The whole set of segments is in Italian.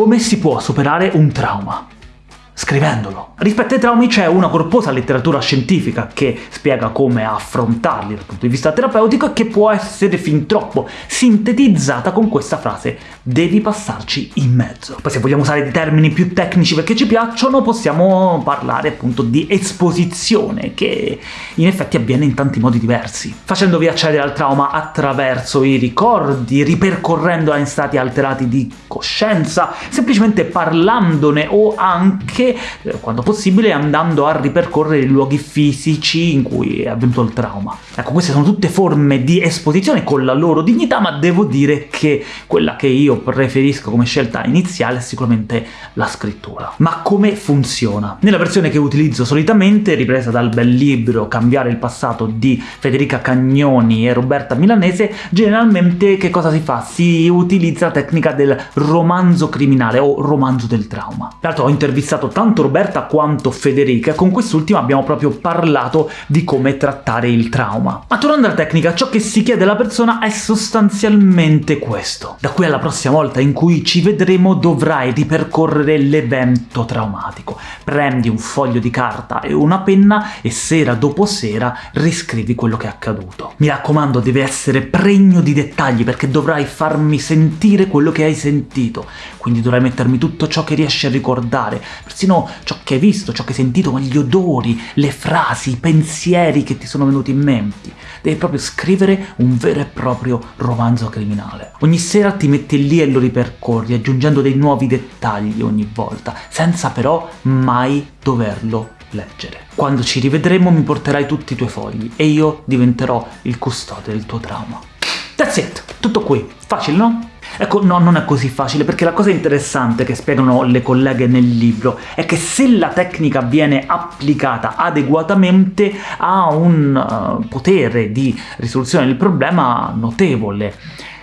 Come si può superare un trauma? Scrivendolo. Rispetto ai traumi c'è una corposa letteratura scientifica che spiega come affrontarli dal punto di vista terapeutico e che può essere fin troppo sintetizzata con questa frase «devi passarci in mezzo». Poi se vogliamo usare dei termini più tecnici perché ci piacciono, possiamo parlare appunto di esposizione, che in effetti avviene in tanti modi diversi. Facendovi accedere al trauma attraverso i ricordi, ripercorrendo in stati alterati di coscienza, semplicemente parlandone o anche quando possibile, andando a ripercorrere i luoghi fisici in cui è avvenuto il trauma. Ecco, queste sono tutte forme di esposizione con la loro dignità, ma devo dire che quella che io preferisco come scelta iniziale è sicuramente la scrittura. Ma come funziona? Nella versione che utilizzo solitamente, ripresa dal bel libro Cambiare il passato di Federica Cagnoni e Roberta Milanese, generalmente che cosa si fa? Si utilizza la tecnica del romanzo criminale o romanzo del trauma. Tra l'altro ho intervistato tanto Roberta quanto Federica, con quest'ultima abbiamo proprio parlato di come trattare il trauma. Ma tornando alla tecnica, ciò che si chiede alla persona è sostanzialmente questo. Da qui alla prossima volta in cui ci vedremo dovrai ripercorrere l'evento traumatico. Prendi un foglio di carta e una penna e sera dopo sera riscrivi quello che è accaduto. Mi raccomando, deve essere pregno di dettagli perché dovrai farmi sentire quello che hai sentito, quindi dovrai mettermi tutto ciò che riesci a ricordare, persino persino ciò che hai visto, ciò che hai sentito, gli odori, le frasi, i pensieri che ti sono venuti in mente. Devi proprio scrivere un vero e proprio romanzo criminale. Ogni sera ti metti lì e lo ripercorri, aggiungendo dei nuovi dettagli ogni volta, senza però mai doverlo leggere. Quando ci rivedremo mi porterai tutti i tuoi fogli e io diventerò il custode del tuo trauma. That's it! Tutto qui. Facile, no? Ecco, no, non è così facile, perché la cosa interessante che spiegano le colleghe nel libro è che se la tecnica viene applicata adeguatamente ha un uh, potere di risoluzione del problema notevole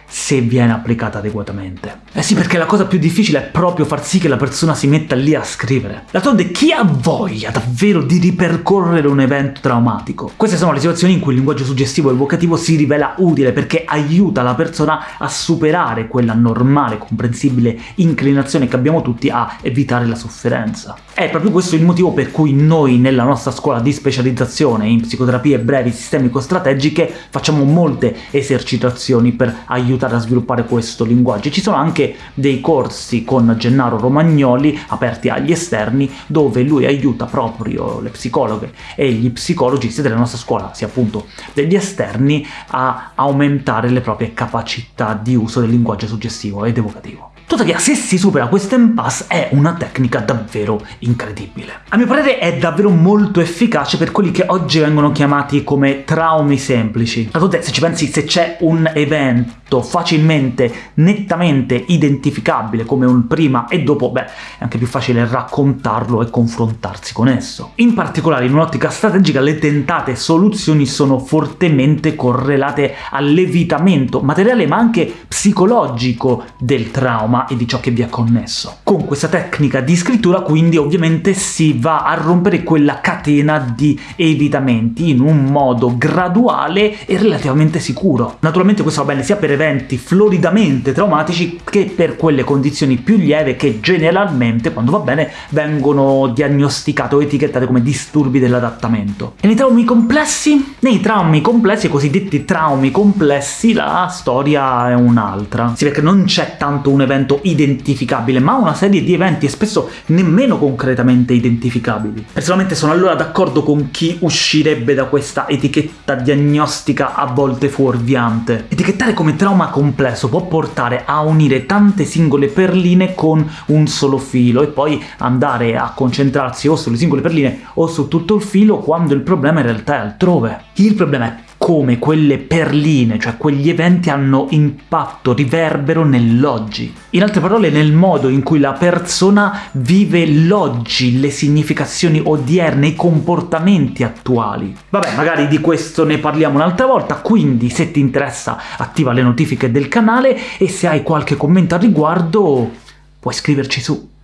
se viene applicata adeguatamente. Eh sì, perché la cosa più difficile è proprio far sì che la persona si metta lì a scrivere. D'altronde chi ha voglia davvero di ripercorrere un evento traumatico? Queste sono le situazioni in cui il linguaggio suggestivo evocativo si rivela utile perché aiuta la persona a superare quella normale, comprensibile inclinazione che abbiamo tutti a evitare la sofferenza. È proprio questo il motivo per cui noi nella nostra scuola di specializzazione in psicoterapie brevi sistemico-strategiche facciamo molte esercitazioni per aiutare aiutare a sviluppare questo linguaggio. Ci sono anche dei corsi con Gennaro Romagnoli aperti agli esterni dove lui aiuta proprio le psicologhe e gli psicologi sia della nostra scuola sia appunto degli esterni a aumentare le proprie capacità di uso del linguaggio suggestivo ed evocativo. Tuttavia, se si supera questo impasse è una tecnica davvero incredibile. A mio parere è davvero molto efficace per quelli che oggi vengono chiamati come traumi semplici. D'altronde, se ci pensi, se c'è un evento facilmente, nettamente identificabile come un prima e dopo, beh, è anche più facile raccontarlo e confrontarsi con esso. In particolare, in un'ottica strategica, le tentate soluzioni sono fortemente correlate all'evitamento materiale ma anche psicologico del trauma e di ciò che vi è connesso. Con questa tecnica di scrittura quindi ovviamente si va a rompere quella catena di evitamenti in un modo graduale e relativamente sicuro. Naturalmente questo va bene sia per eventi floridamente traumatici che per quelle condizioni più lieve che generalmente, quando va bene, vengono diagnosticate o etichettate come disturbi dell'adattamento. E nei traumi complessi? Nei traumi complessi, i cosiddetti traumi complessi, la storia è un'altra. Sì, perché non c'è tanto un evento identificabile, ma una serie di eventi e spesso nemmeno concretamente identificabili. Personalmente sono allora d'accordo con chi uscirebbe da questa etichetta diagnostica a volte fuorviante. Etichettare come trauma complesso può portare a unire tante singole perline con un solo filo e poi andare a concentrarsi o sulle singole perline o su tutto il filo quando il problema in realtà è altrove. Il problema è come quelle perline, cioè quegli eventi hanno impatto, riverbero nell'oggi. In altre parole, nel modo in cui la persona vive l'oggi, le significazioni odierne, i comportamenti attuali. Vabbè, magari di questo ne parliamo un'altra volta, quindi se ti interessa attiva le notifiche del canale e se hai qualche commento al riguardo puoi scriverci su.